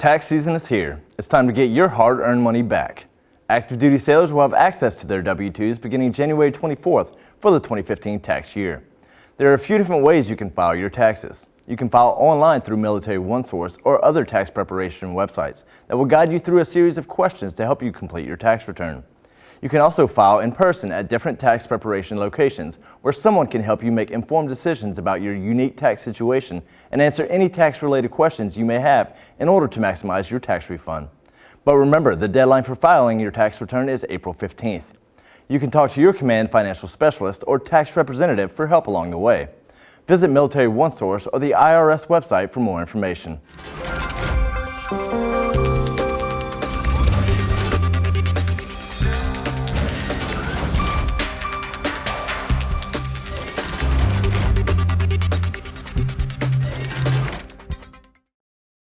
Tax season is here. It's time to get your hard-earned money back. Active duty sailors will have access to their W-2s beginning January 24th for the 2015 tax year. There are a few different ways you can file your taxes. You can file online through Military OneSource or other tax preparation websites that will guide you through a series of questions to help you complete your tax return. You can also file in person at different tax preparation locations where someone can help you make informed decisions about your unique tax situation and answer any tax-related questions you may have in order to maximize your tax refund. But remember, the deadline for filing your tax return is April 15th. You can talk to your Command Financial Specialist or tax representative for help along the way. Visit Military OneSource or the IRS website for more information.